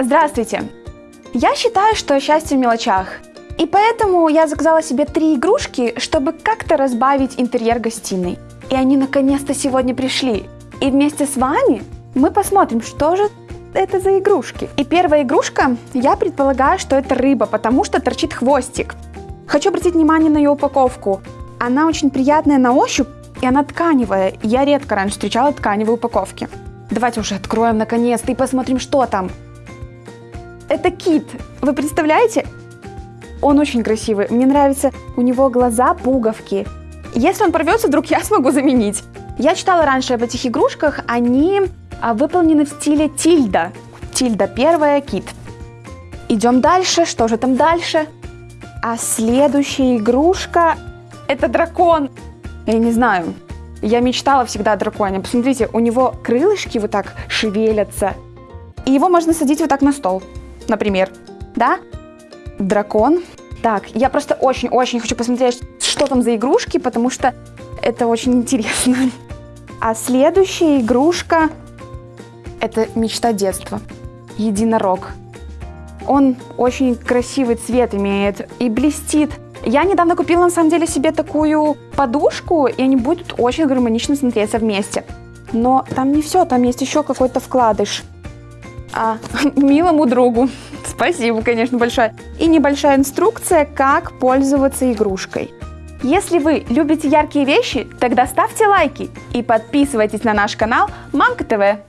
Здравствуйте! Я считаю, что счастье в мелочах. И поэтому я заказала себе три игрушки, чтобы как-то разбавить интерьер гостиной. И они наконец-то сегодня пришли. И вместе с вами мы посмотрим, что же это за игрушки. И первая игрушка, я предполагаю, что это рыба, потому что торчит хвостик. Хочу обратить внимание на ее упаковку. Она очень приятная на ощупь, и она тканевая. Я редко раньше встречала тканевые упаковки. Давайте уже откроем наконец-то и посмотрим, что там. Это кит. Вы представляете? Он очень красивый. Мне нравится, у него глаза пуговки. Если он порвется, вдруг я смогу заменить. Я читала раньше об этих игрушках. Они а, выполнены в стиле тильда. Тильда первая, кит. Идем дальше. Что же там дальше? А следующая игрушка – это дракон. Я не знаю. Я мечтала всегда о драконе. Посмотрите, у него крылышки вот так шевелятся. И его можно садить вот так на стол, например. Да? Дракон. Так, я просто очень-очень хочу посмотреть, что там за игрушки, потому что это очень интересно. А следующая игрушка – это мечта детства. Единорог. Он очень красивый цвет имеет и блестит. Я недавно купила на самом деле себе такую подушку, и они будут очень гармонично смотреться вместе. Но там не все, там есть еще какой-то вкладыш. А, милому другу. Спасибо, конечно, большое. И небольшая инструкция, как пользоваться игрушкой. Если вы любите яркие вещи, тогда ставьте лайки и подписывайтесь на наш канал Мамка ТВ.